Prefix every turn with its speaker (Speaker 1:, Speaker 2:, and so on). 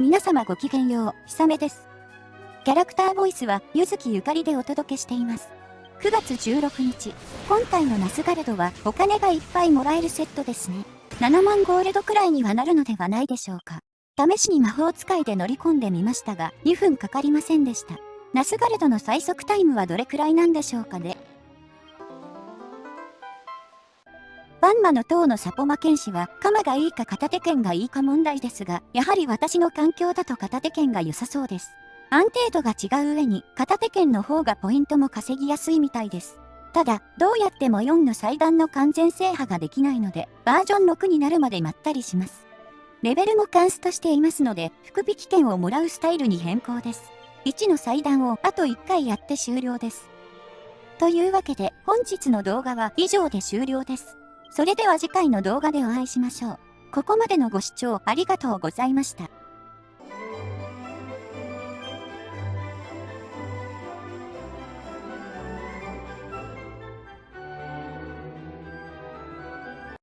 Speaker 1: 皆様ごきげんよう、ひさめです。キャラクターボイスは、ゆずきゆかりでお届けしています。9月16日、今回のナスガルドは、お金がいっぱいもらえるセットですね。7万ゴールドくらいにはなるのではないでしょうか。試しに魔法使いで乗り込んでみましたが、2分かかりませんでした。ナスガルドの最速タイムはどれくらいなんでしょうかね。バンマの塔のサポマ剣士は、鎌がいいか片手剣がいいか問題ですが、やはり私の環境だと片手剣が良さそうです。安定度が違う上に、片手剣の方がポイントも稼ぎやすいみたいです。ただ、どうやっても4の祭壇の完全制覇ができないので、バージョン6になるまでまったりします。レベルもカンストしていますので、福引券をもらうスタイルに変更です。1の祭壇をあと1回やって終了です。というわけで、本日の動画は以上で終了です。それでは次回の動画でお会いしましょう。ここまでのご視聴ありがとうございました。